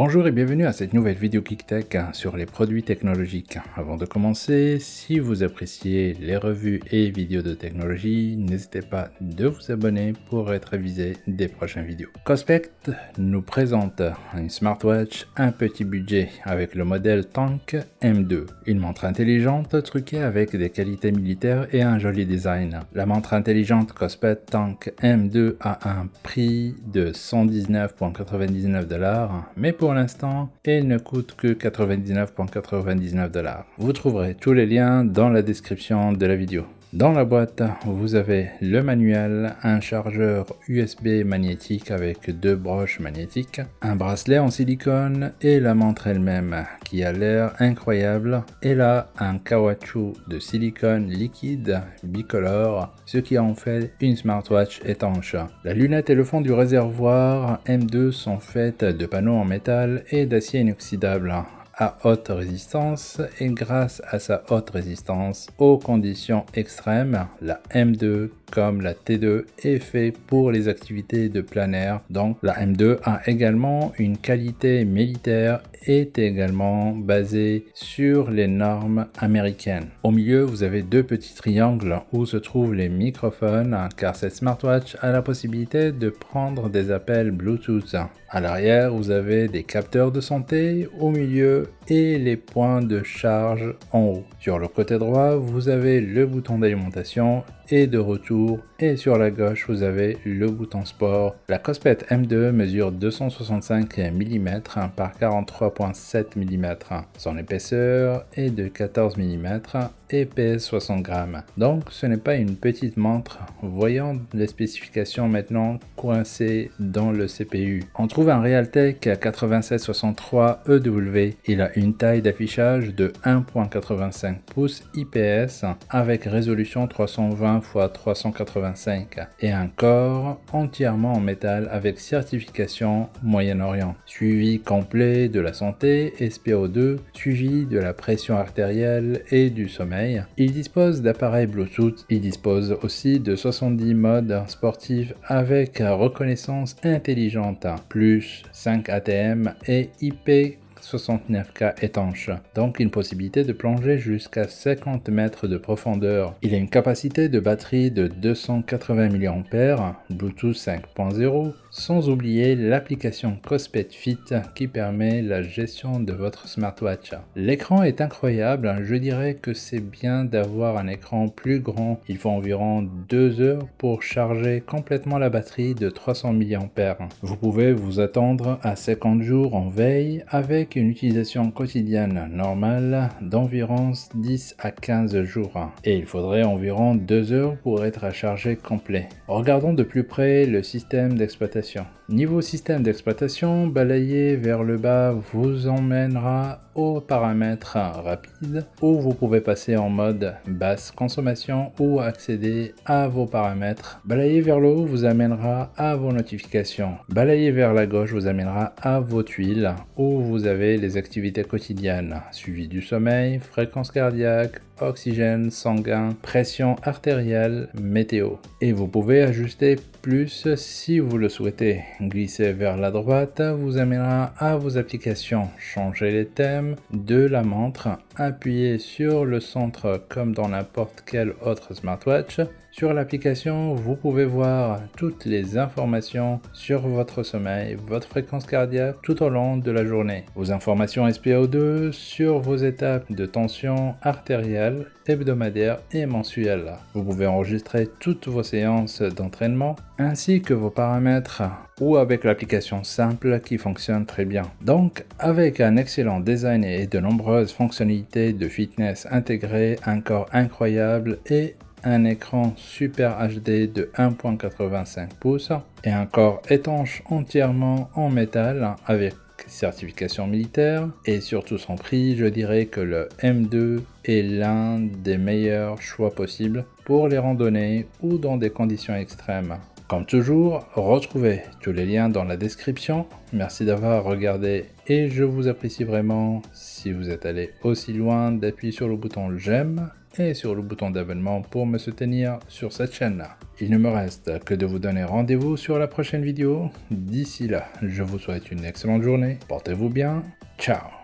Bonjour et bienvenue à cette nouvelle vidéo KickTech sur les produits technologiques. Avant de commencer, si vous appréciez les revues et vidéos de technologie, n'hésitez pas de vous abonner pour être avisé des prochaines vidéos. Cospect nous présente une smartwatch un petit budget avec le modèle Tank M2. Une montre intelligente truquée avec des qualités militaires et un joli design. La montre intelligente Cospet Tank M2 a un prix de 119,99 dollars, mais pour l'instant, elle ne coûte que 99,99 dollars. Vous trouverez tous les liens dans la description de la vidéo. Dans la boîte, vous avez le manuel, un chargeur USB magnétique avec deux broches magnétiques, un bracelet en silicone et la montre elle-même qui a l'air incroyable. Elle a un caoutchouc de silicone liquide bicolore, ce qui en fait une smartwatch étanche. La lunette et le fond du réservoir M2 sont faites de panneaux en métal et d'acier inoxydable à haute résistance et grâce à sa haute résistance aux conditions extrêmes, la M2 comme la T2 est fait pour les activités de plein air. Donc la M2 a également une qualité militaire est également basée sur les normes américaines. Au milieu, vous avez deux petits triangles où se trouvent les microphones car cette smartwatch a la possibilité de prendre des appels Bluetooth. À l'arrière, vous avez des capteurs de santé au milieu et les points de charge en haut. Sur le côté droit, vous avez le bouton d'alimentation et de retour et sur la gauche vous avez le bouton sport. La Cospet M2 mesure 265 mm par 43.7 mm. Son épaisseur est de 14 mm et pèse 60 grammes. Donc ce n'est pas une petite montre. Voyons les spécifications maintenant coincées dans le CPU. On trouve un Realtek 8763 EW. Il a une taille d'affichage de 1.85 pouces IPS avec résolution 320 x 385 et un corps entièrement en métal avec certification Moyen-Orient. Suivi complet de la santé SPO2, suivi de la pression artérielle et du sommeil il dispose d'appareils Bluetooth, il dispose aussi de 70 modes sportifs avec reconnaissance intelligente, plus 5 ATM et IP 69K étanche, donc une possibilité de plonger jusqu'à 50 mètres de profondeur. Il a une capacité de batterie de 280 mAh, Bluetooth 5.0, sans oublier l'application Cospet Fit qui permet la gestion de votre smartwatch. L'écran est incroyable, je dirais que c'est bien d'avoir un écran plus grand. Il faut environ 2 heures pour charger complètement la batterie de 300 mAh. Vous pouvez vous attendre à 50 jours en veille avec une utilisation quotidienne normale d'environ 10 à 15 jours. Et il faudrait environ 2 heures pour être à charger complet. Regardons de plus près le système d'exploitation Niveau système d'exploitation, balayer vers le bas vous emmènera aux paramètres rapides où vous pouvez passer en mode basse consommation ou accéder à vos paramètres. Balayer vers le haut vous amènera à vos notifications. Balayer vers la gauche vous amènera à vos tuiles où vous avez les activités quotidiennes, suivi du sommeil, fréquence cardiaque, oxygène sanguin, pression artérielle, météo. Et vous pouvez ajuster plus si vous le souhaitez. Glisser vers la droite vous amènera à vos applications. Changer les thèmes de la montre. Appuyez sur le centre comme dans n'importe quelle autre smartwatch sur l'application, vous pouvez voir toutes les informations sur votre sommeil, votre fréquence cardiaque tout au long de la journée, vos informations SPO2 sur vos étapes de tension artérielle hebdomadaire et mensuelle. Vous pouvez enregistrer toutes vos séances d'entraînement ainsi que vos paramètres ou avec l'application simple qui fonctionne très bien. Donc avec un excellent design et de nombreuses fonctionnalités de fitness intégrées, un corps incroyable et un écran Super HD de 1.85 pouces et un corps étanche entièrement en métal avec certification militaire et surtout son prix, je dirais que le M2 est l'un des meilleurs choix possibles pour les randonnées ou dans des conditions extrêmes. Comme toujours, retrouvez tous les liens dans la description. Merci d'avoir regardé et je vous apprécie vraiment si vous êtes allé aussi loin d'appuyer sur le bouton j'aime et sur le bouton d'abonnement pour me soutenir sur cette chaîne-là. Il ne me reste que de vous donner rendez-vous sur la prochaine vidéo. D'ici là, je vous souhaite une excellente journée, portez-vous bien, ciao